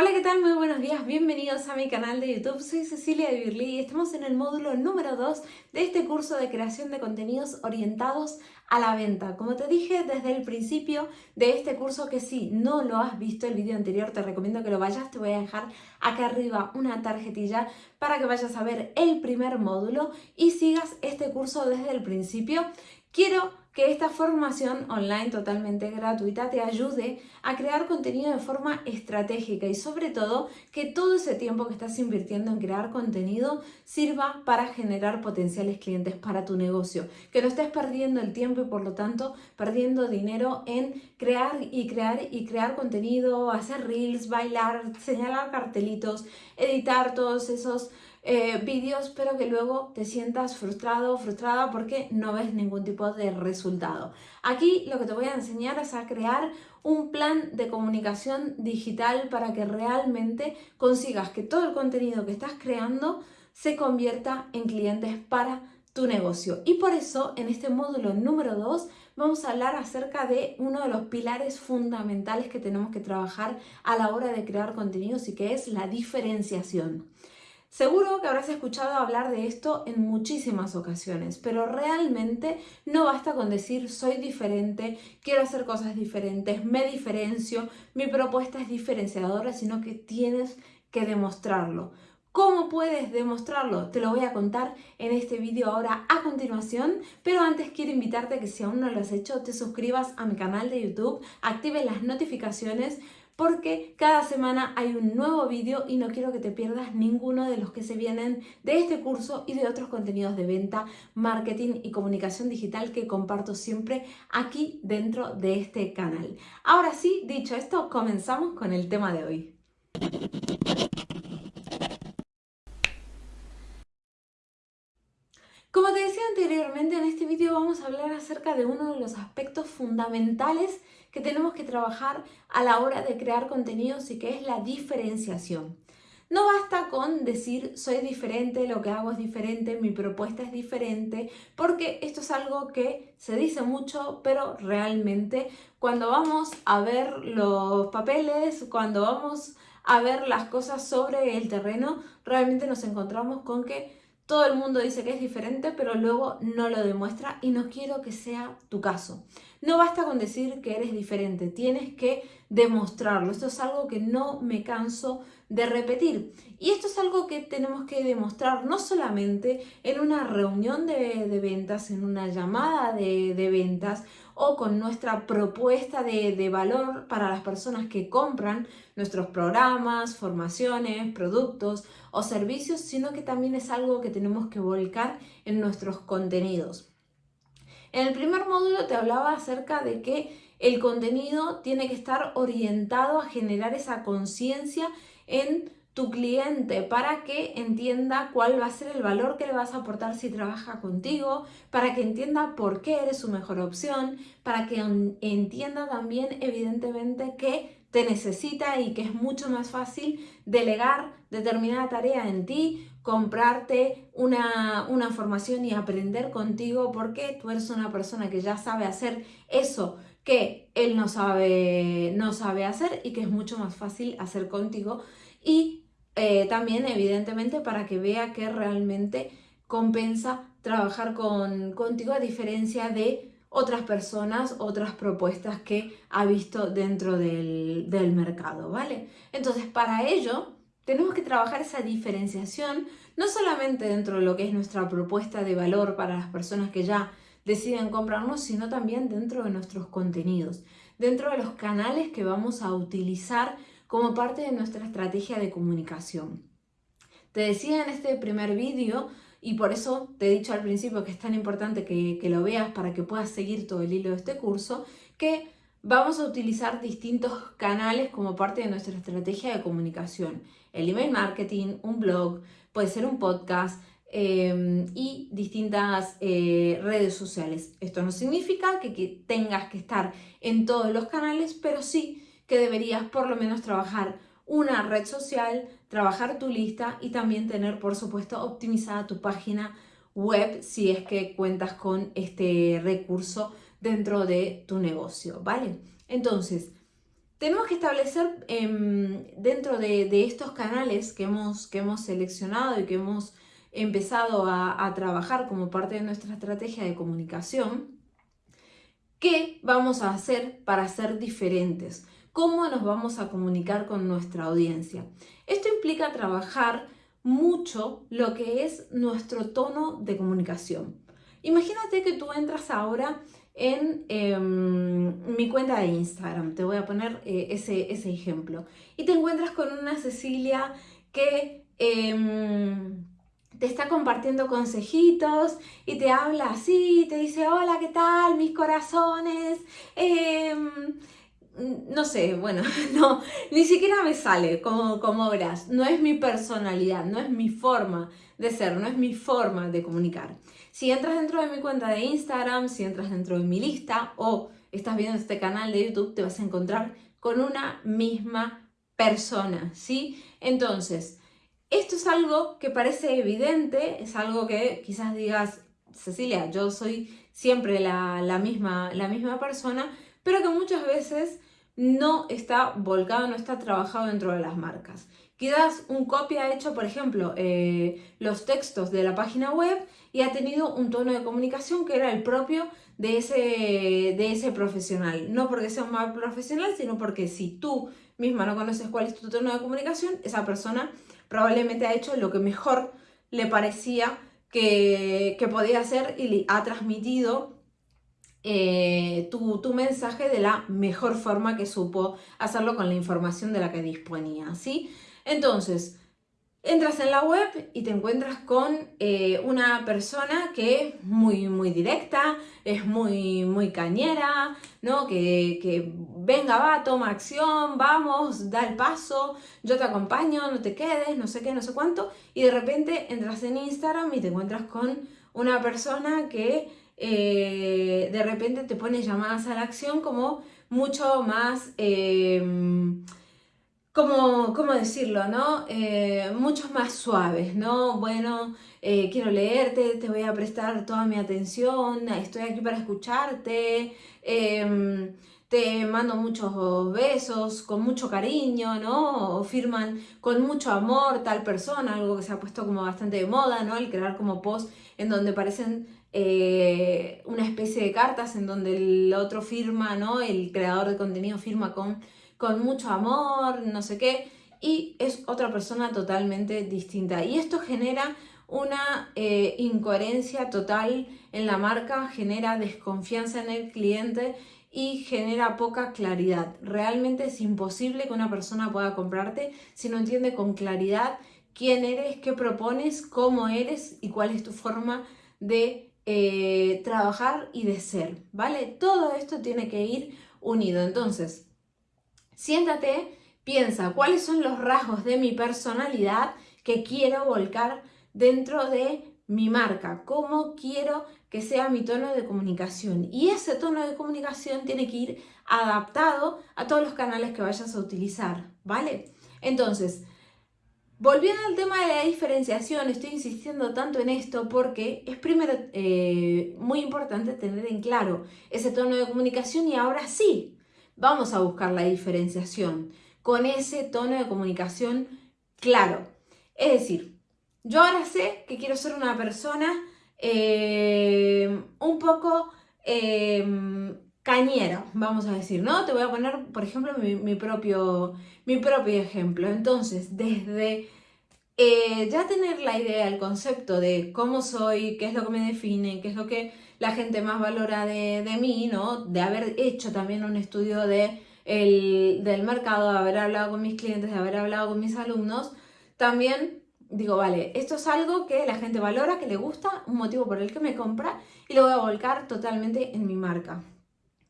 Hola, ¿qué tal? Muy buenos días, bienvenidos a mi canal de YouTube. Soy Cecilia de Birli y estamos en el módulo número 2 de este curso de creación de contenidos orientados a la venta. Como te dije desde el principio de este curso que si no lo has visto el vídeo anterior te recomiendo que lo vayas, te voy a dejar acá arriba una tarjetilla para que vayas a ver el primer módulo y sigas este curso desde el principio. Quiero que esta formación online totalmente gratuita te ayude a crear contenido de forma estratégica y sobre todo que todo ese tiempo que estás invirtiendo en crear contenido sirva para generar potenciales clientes para tu negocio. Que no estés perdiendo el tiempo y por lo tanto perdiendo dinero en crear y crear y crear contenido, hacer reels, bailar, señalar cartelitos, editar todos esos eh, vídeos, pero que luego te sientas frustrado o frustrada porque no ves ningún tipo de resultado. Aquí lo que te voy a enseñar es a crear un plan de comunicación digital para que realmente consigas que todo el contenido que estás creando se convierta en clientes para tu negocio. Y por eso en este módulo número 2 vamos a hablar acerca de uno de los pilares fundamentales que tenemos que trabajar a la hora de crear contenidos y que es la diferenciación. Seguro que habrás escuchado hablar de esto en muchísimas ocasiones, pero realmente no basta con decir soy diferente, quiero hacer cosas diferentes, me diferencio, mi propuesta es diferenciadora, sino que tienes que demostrarlo. ¿Cómo puedes demostrarlo? Te lo voy a contar en este vídeo ahora a continuación, pero antes quiero invitarte a que si aún no lo has hecho, te suscribas a mi canal de YouTube, actives las notificaciones porque cada semana hay un nuevo vídeo y no quiero que te pierdas ninguno de los que se vienen de este curso y de otros contenidos de venta, marketing y comunicación digital que comparto siempre aquí dentro de este canal. Ahora sí, dicho esto, comenzamos con el tema de hoy. Como te decía anteriormente, en este vídeo vamos a hablar acerca de uno de los aspectos fundamentales que tenemos que trabajar a la hora de crear contenidos y que es la diferenciación. No basta con decir soy diferente, lo que hago es diferente, mi propuesta es diferente, porque esto es algo que se dice mucho, pero realmente cuando vamos a ver los papeles, cuando vamos a ver las cosas sobre el terreno, realmente nos encontramos con que todo el mundo dice que es diferente, pero luego no lo demuestra y no quiero que sea tu caso. No basta con decir que eres diferente, tienes que demostrarlo. Esto es algo que no me canso de repetir. Y esto es algo que tenemos que demostrar no solamente en una reunión de, ventas, en una llamada de, ventas o con nuestra propuesta de, de valor para las personas que compran nuestros programas, formaciones, productos o servicios, sino que también es algo que tenemos que volcar en nuestros contenidos. En el primer módulo te hablaba acerca de que el contenido tiene que estar orientado a generar esa conciencia en tu cliente para que entienda cuál va a ser el valor que le vas a aportar si trabaja contigo, para que entienda por qué eres su mejor opción, para que entienda también evidentemente que te necesita y que es mucho más fácil delegar determinada tarea en ti, comprarte una, una, formación y aprender contigo porque tú eres una persona que ya sabe hacer eso que él no sabe, no sabe hacer y que es mucho más fácil hacer contigo. Y eh, también evidentemente para que vea que realmente compensa trabajar con, contigo a diferencia de otras personas, otras propuestas que ha visto dentro del, del mercado, ¿vale? Entonces, para ello, tenemos que trabajar esa diferenciación, no solamente dentro de lo que es nuestra propuesta de valor para las personas que ya deciden comprarnos, sino también dentro de nuestros contenidos, dentro de los canales que vamos a utilizar como parte de nuestra estrategia de comunicación. Te decía en este primer vídeo y por eso te he dicho al principio que es tan importante que, lo veas para que puedas seguir todo el hilo de este curso, que vamos a utilizar distintos canales como parte de nuestra estrategia de comunicación. El email marketing, un blog, puede ser un podcast em, y distintas eh, redes sociales. Esto no significa que, que tengas que estar en todos los canales, pero sí que deberías por lo menos trabajar una red social, trabajar tu lista y también tener, por supuesto, optimizada tu página web si es que cuentas con este recurso dentro de tu negocio, ¿vale? Entonces, tenemos que establecer em, dentro de, estos canales que hemos, que hemos seleccionado y que hemos empezado a, trabajar como parte de nuestra estrategia de comunicación, ¿qué vamos a hacer para ser diferentes? ¿Cómo nos vamos a comunicar con nuestra audiencia? Esto implica trabajar mucho lo que es nuestro tono de comunicación. Imagínate que tú entras ahora en em, mi cuenta de Instagram. Te voy a poner eh, ese, ese, ejemplo. Y te encuentras con una Cecilia que em, te está compartiendo consejitos y te habla así, te dice, hola, ¿qué tal? Mis corazones. Em, no sé, bueno, no, ni siquiera me sale como, como verás. No es mi personalidad, no es mi forma de ser, no es mi forma de comunicar. Si entras dentro de mi cuenta de Instagram, si entras dentro de mi lista o estás viendo este canal de YouTube, te vas a encontrar con una misma persona, ¿sí? Entonces, esto es algo que parece evidente, es algo que quizás digas, Cecilia, yo soy siempre la, misma, la misma persona, pero que muchas veces no está volcado, no está trabajado dentro de las marcas. Quizás un copia hecho, por ejemplo, eh, los textos de la página web y ha tenido un tono de comunicación que era el propio de ese, de ese profesional. No porque sea un mal profesional, sino porque si tú misma no conoces cuál es tu tono de comunicación, esa persona probablemente ha hecho lo que mejor le parecía que, podía hacer y ha transmitido eh, tu, tu, mensaje de la mejor forma que supo hacerlo con la información de la que disponía, ¿sí? Entonces, entras en la web y te encuentras con eh, una persona que es muy, muy directa, es muy, muy cañera, ¿no? Que, que, venga, va, toma acción, vamos, da el paso, yo te acompaño, no te quedes, no sé qué, no sé cuánto, y de repente entras en Instagram y te encuentras con una persona que eh, de repente te pone llamadas a la acción como mucho más... Eh, ¿cómo, cómo decirlo, no? Eh, más suaves, ¿no? Bueno, quiero leerte, te voy a prestar toda mi atención, estoy aquí para escucharte, em, te mando muchos besos, con mucho cariño, ¿no? O firman con mucho amor tal persona, algo que se ha puesto como bastante de moda, ¿no? El crear como post en donde parecen eh, una especie de cartas en donde el otro firma, ¿no? El creador de contenido firma con con mucho amor, no sé qué, y es otra persona totalmente distinta. Y esto genera una eh, incoherencia total en la marca, genera desconfianza en el cliente y genera poca claridad. Realmente es imposible que una persona pueda comprarte si no entiende con claridad quién eres, qué propones, cómo eres y cuál es tu forma de eh, trabajar y de ser, ¿vale? Todo esto tiene que ir unido. Entonces, Siéntate, piensa cuáles son los rasgos de mi personalidad que quiero volcar dentro de mi marca, cómo quiero que sea mi tono de comunicación. Y ese tono de comunicación tiene que ir adaptado a todos los canales que vayas a utilizar, ¿vale? Entonces, volviendo al tema de la diferenciación, estoy insistiendo tanto en esto porque es primero eh, muy importante tener en claro ese tono de comunicación y ahora sí, vamos a buscar la diferenciación con ese tono de comunicación claro. Es decir, yo ahora sé que quiero ser una persona eh, un poco eh, cañera, vamos a decir, ¿no? Te voy a poner, por ejemplo, mi, propio, mi propio ejemplo. Entonces, desde eh, ya tener la idea, el concepto de cómo soy, qué es lo que me define, qué es lo que la gente más valora de, mí, ¿no? De haber hecho también un estudio de del mercado, de haber hablado con mis clientes, de haber hablado con mis alumnos, también digo, vale, esto es algo que la gente valora, que le gusta, un motivo por el que me compra y lo voy a volcar totalmente en mi marca.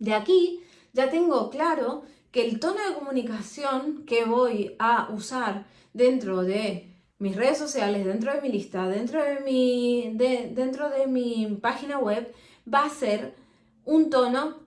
De aquí ya tengo claro que el tono de comunicación que voy a usar dentro de mis redes sociales, dentro de mi lista, dentro de mi, dentro de mi página web, va a ser un tono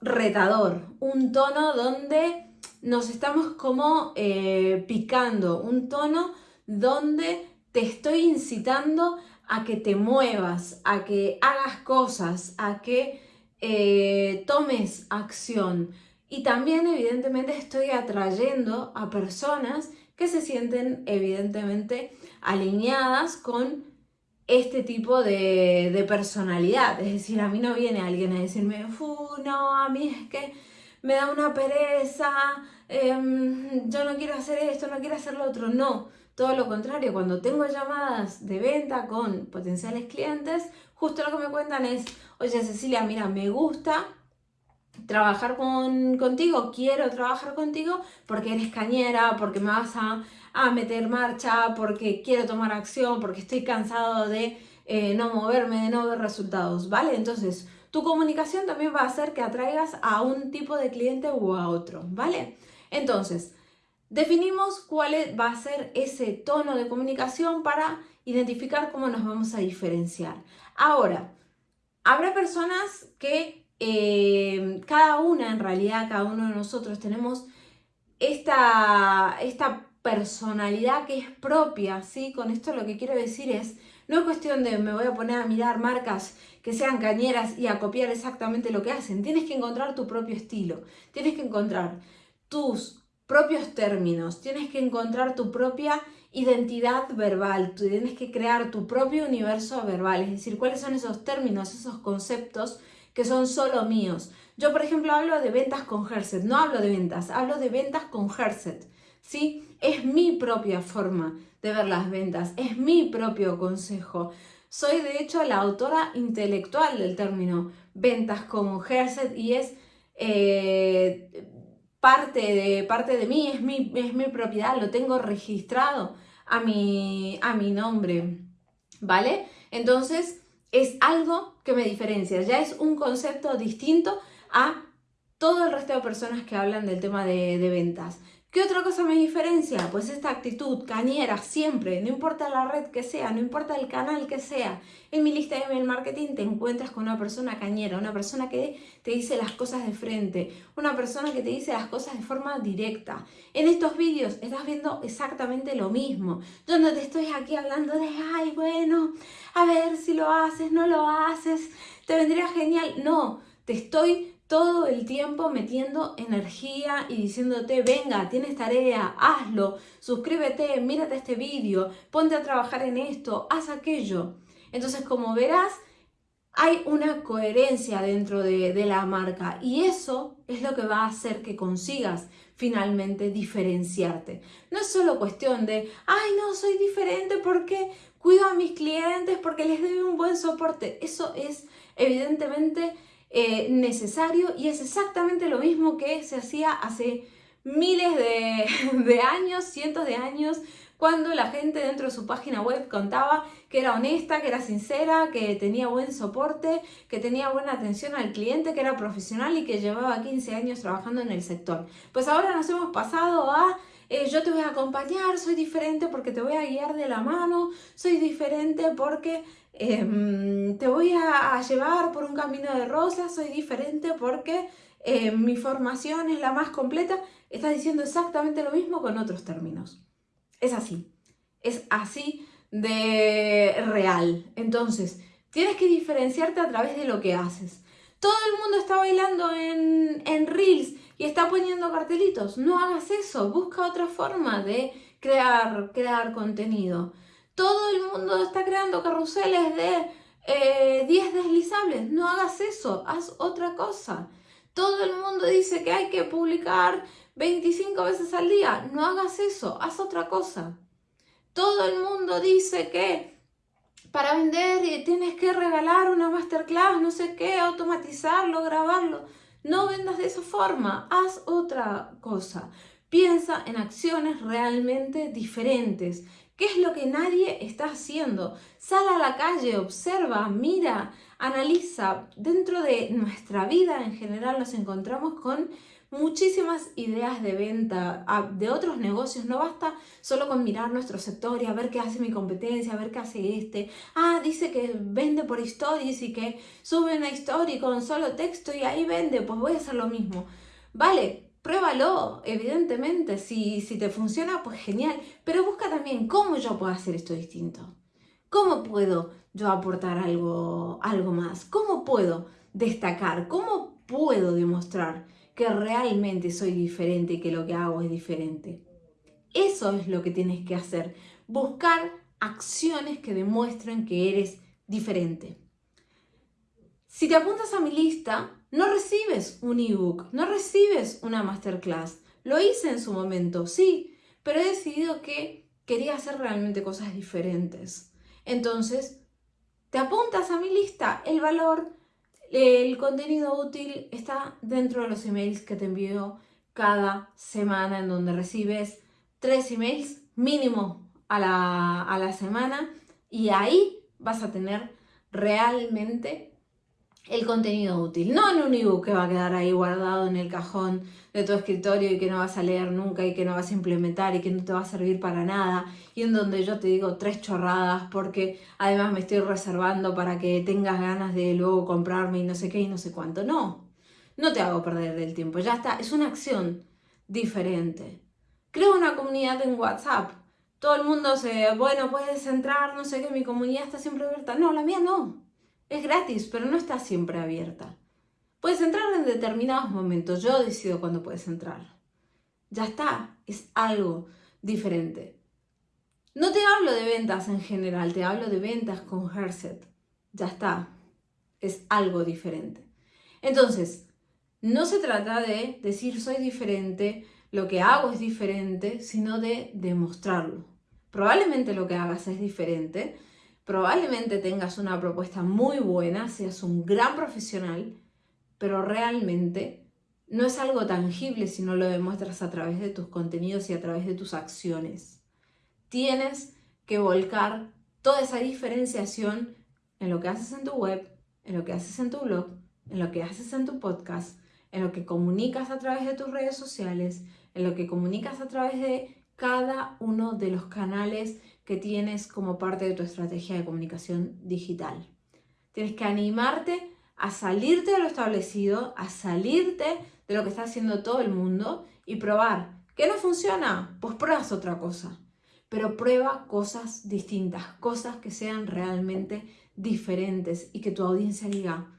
retador, un tono donde nos estamos como eh, picando, un tono donde te estoy incitando a que te muevas, a que hagas cosas, a que eh, tomes acción. y también evidentemente estoy atrayendo a personas que se sienten evidentemente alineadas con este tipo de, personalidad. Es decir, a mí no viene alguien a decirme, no, a mí es que me da una pereza, em, yo no quiero hacer esto, no quiero hacer lo otro. No, todo lo contrario, cuando tengo llamadas de venta con potenciales clientes, justo lo que me cuentan es, oye Cecilia, mira, me gusta trabajar con, contigo, quiero trabajar contigo porque eres cañera, porque me vas a, meter marcha, porque quiero tomar acción, porque estoy cansado de eh, no moverme, de no ver resultados, ¿vale? Entonces, tu comunicación también va a hacer que atraigas a un tipo de cliente u a otro, ¿vale? Entonces, definimos cuál va a ser ese tono de comunicación para identificar cómo nos vamos a diferenciar. Ahora, habrá personas que eh, cada una, en realidad, cada uno de nosotros tenemos esta, esta personalidad que es propia, ¿sí? Con esto lo que quiero decir es, no es cuestión de me voy a poner a mirar marcas que sean cañeras y a copiar exactamente lo que hacen. Tienes que encontrar tu propio estilo, tienes que encontrar tus propios términos, tienes que encontrar tu propia identidad verbal, tienes que crear tu propio universo verbal, es decir, cuáles son esos términos, esos conceptos que son solo míos. Yo, por ejemplo, hablo de ventas con Herset, no hablo de ventas, hablo de ventas con Herset. ¿sí? Es mi propia forma de ver las ventas, es mi propio consejo. Soy de hecho la autora intelectual del término ventas con Herset y es eh, parte, de, parte de mí, es mi, es mi propiedad, lo tengo registrado a mi, a mi nombre. ¿Vale? Entonces, es algo que me diferencia, ya es un concepto distinto a todo el resto de personas que hablan del tema de, ventas. ¿Qué otra cosa me diferencia? Pues esta actitud cañera siempre, no importa la red que sea, no importa el canal que sea. En mi lista de email marketing te encuentras con una persona cañera, una persona que te dice las cosas de frente, una persona que te dice las cosas de forma directa. En estos vídeos estás viendo exactamente lo mismo. Yo no te estoy aquí hablando de, ay, bueno, a ver si lo haces, no lo haces, te vendría genial. No, te estoy todo el tiempo metiendo energía y diciéndote, venga, tienes tarea, hazlo, suscríbete, mírate este vídeo, ponte a trabajar en esto, haz aquello. Entonces, como verás, hay una coherencia dentro de, de, la marca y eso es lo que va a hacer que consigas finalmente diferenciarte. No es solo cuestión de, ay, no, soy diferente porque cuido a mis clientes, porque les doy un buen soporte. Eso es evidentemente eh, necesario y es exactamente lo mismo que se hacía hace miles de, años, cientos de años, cuando la gente dentro de su página web contaba que era honesta, que era sincera, que tenía buen soporte, que tenía buena atención al cliente, que era profesional y que llevaba 15 años trabajando en el sector. Pues ahora nos hemos pasado a eh, yo te voy a acompañar, soy diferente porque te voy a guiar de la mano, soy diferente porque Em, te voy a, llevar por un camino de rosas, soy diferente porque eh, mi formación es la más completa. Estás diciendo exactamente lo mismo con otros términos. Es así, es así de real. Entonces, tienes que diferenciarte a través de lo que haces. Todo el mundo está bailando en, en Reels y está poniendo cartelitos. No hagas eso, busca otra forma de crear, crear contenido. Todo el mundo está creando carruseles de 10 eh, deslizables. No hagas eso, haz otra cosa. Todo el mundo dice que hay que publicar 25 veces al día. No hagas eso, haz otra cosa. Todo el mundo dice que para vender tienes que regalar una masterclass, no sé qué, automatizarlo, grabarlo. No vendas de esa forma, haz otra cosa. Piensa en acciones realmente diferentes ¿Qué es lo que nadie está haciendo? Sal a la calle, observa, mira, analiza. Dentro de nuestra vida en general nos encontramos con muchísimas ideas de venta de otros negocios. No basta solo con mirar nuestro sector y a ver qué hace mi competencia, a ver qué hace este. Ah, dice que vende por stories y que sube una story con solo texto y ahí vende. Pues voy a hacer lo mismo. Vale, Pruébalo, evidentemente, si, si te funciona, pues genial, pero busca también cómo yo puedo hacer esto distinto. ¿Cómo puedo yo aportar algo, algo más? ¿Cómo puedo destacar? ¿Cómo puedo demostrar que realmente soy diferente y que lo que hago es diferente. Eso es lo que tienes que hacer, buscar acciones que demuestren que eres diferente. Si te apuntas a mi lista, no recibes un ebook, no recibes una masterclass. Lo hice en su momento, sí, pero he decidido que quería hacer realmente cosas diferentes. Entonces, te apuntas a mi lista, el valor, el contenido útil está dentro de los emails que te envío cada semana en donde recibes tres emails mínimo a la, a la semana y ahí vas a tener realmente el contenido útil, no en un ebook que va a quedar ahí guardado en el cajón de tu escritorio y que no vas a leer nunca y que no vas a implementar y que no te va a servir para nada y en donde yo te digo tres chorradas porque además me estoy reservando para que tengas ganas de luego comprarme y no sé qué y no sé cuánto. No, no te hago perder el tiempo, ya está, es una acción diferente. Creo una comunidad en WhatsApp. Todo el mundo se, bueno, puedes entrar, no sé qué, mi comunidad está siempre abierta. No, la mía no. Es gratis, pero no está siempre abierta. Puedes entrar en determinados momentos. Yo decido cuándo puedes entrar. Ya está, es algo diferente. No te hablo de ventas en general, te hablo de ventas con Herset. Ya está, es algo diferente. Entonces, no se trata de decir soy diferente, lo que hago es diferente, sino de demostrarlo. Probablemente lo que hagas es diferente, Probablemente tengas una propuesta muy buena, seas un gran profesional, pero realmente no es algo tangible si no lo demuestras a través de tus contenidos y a través de tus acciones. Tienes que volcar toda esa diferenciación en lo que haces en tu web, en lo que haces en tu blog, en lo que haces en tu podcast, en lo que comunicas a través de tus redes sociales, en lo que comunicas a través de cada uno de los canales que tienes como parte de tu estrategia de comunicación digital. Tienes que animarte a salirte de lo establecido, a salirte de lo que está haciendo todo el mundo y probar. ¿Qué no funciona? Pues pruebas otra cosa. Pero prueba cosas distintas, cosas que sean realmente diferentes y que tu audiencia diga,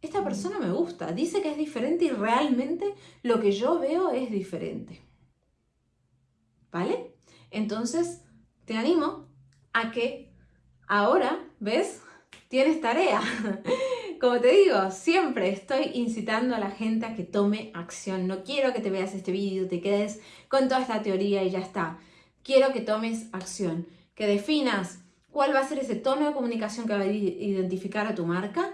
esta persona me gusta, dice que es diferente y realmente lo que yo veo es diferente. ¿Vale? Entonces, te animo a que ahora, ¿ves? Tienes tarea. Como te digo, siempre estoy incitando a la gente a que tome acción. No quiero que te veas este vídeo, te quedes con toda esta teoría y ya está. Quiero que tomes acción, que definas cuál va a ser ese tono de comunicación que va a identificar a tu marca,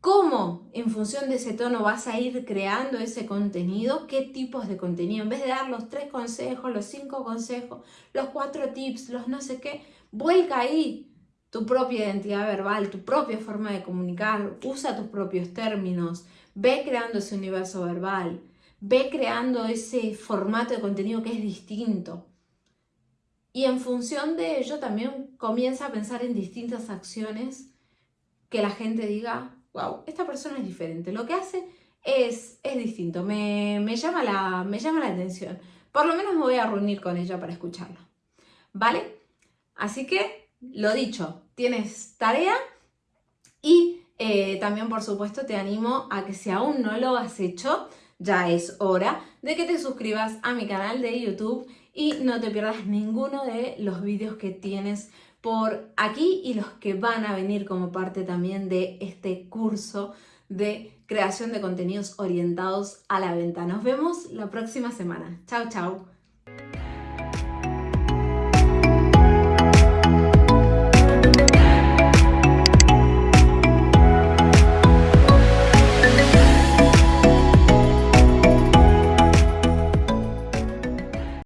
cómo en función de ese tono vas a ir creando ese contenido, qué tipos de contenido. En vez de dar los tres consejos, los cinco consejos, los cuatro tips, los no sé qué, vuelca ahí tu propia identidad verbal, tu propia forma de comunicar, usa tus propios términos, ve creando ese universo verbal, ve creando ese formato de contenido que es distinto. Y en función de ello también comienza a pensar en distintas acciones que la gente diga, wow, esta persona es diferente, lo que hace es, es distinto, me, llama la, me llama la atención. Por lo menos me voy a reunir con ella para escucharla. ¿Vale? Así que, lo dicho, tienes tarea y eh, también, por supuesto, te animo a que si aún no lo has hecho, ya es hora de que te suscribas a mi canal de YouTube y no te pierdas ninguno de los vídeos que tienes por aquí y los que van a venir como parte también de este curso de creación de contenidos orientados a la venta. Nos vemos la próxima semana. Chao, chao.